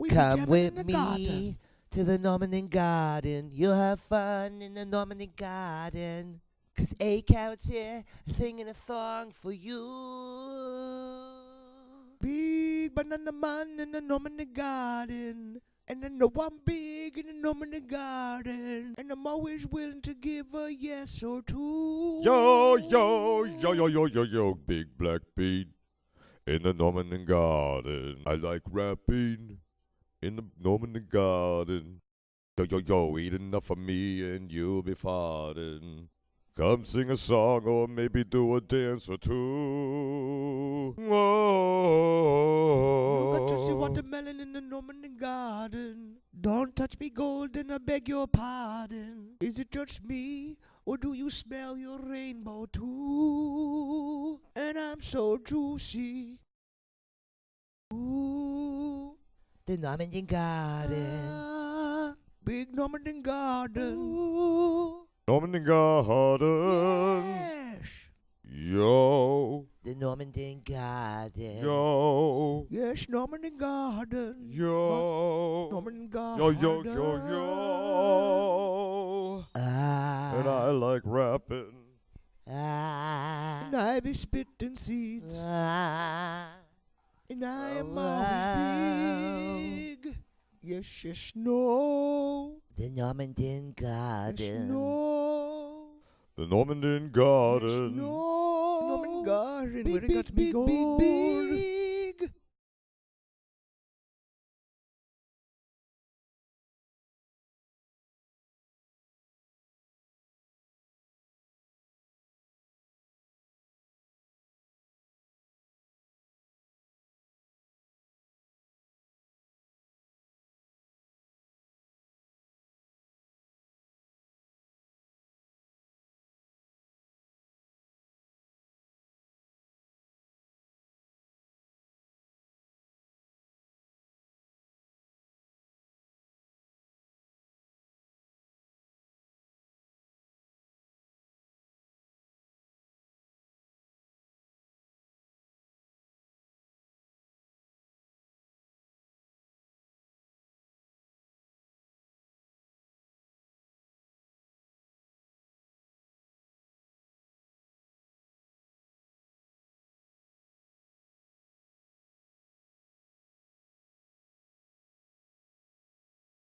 We Come with me garden. to the Normandy Garden. You'll have fun in the Normandy Garden. Cause A Carrot's here singing a song for you. Big banana man in the Normandy garden. And I know I'm big in the Normandy garden. And I'm always willing to give a yes or two. Yo, yo, yo, yo, yo, yo, yo, big black bean in the Normandy garden. I like rapping in the Normandy garden. Yo, yo, yo, eat enough of me and you'll be farting. Come sing a song or maybe do a dance or two. Whoa. You got to see watermelon in the Normandy garden. Don't touch me golden, I beg your pardon. Is it just me, or do you smell your rainbow too? And I'm so juicy. Ooh, The Normandy Garden. ah, big Normandy garden. Ooh. Normandy garden. Yes, Yo, The Normandy Garden. yo, yes, Normandy garden. yo. Normandy Yo, garden. yo, yo, yo. Ah. And I like rapping. Ah. And I be spitting seeds. Ah. And I am Wow. always big. Yes, yes. The Normandy Yes, Garden. no. The Normandy Yes, Garden. no. Norman Garden, Big, where they big, got me big, big, going. big.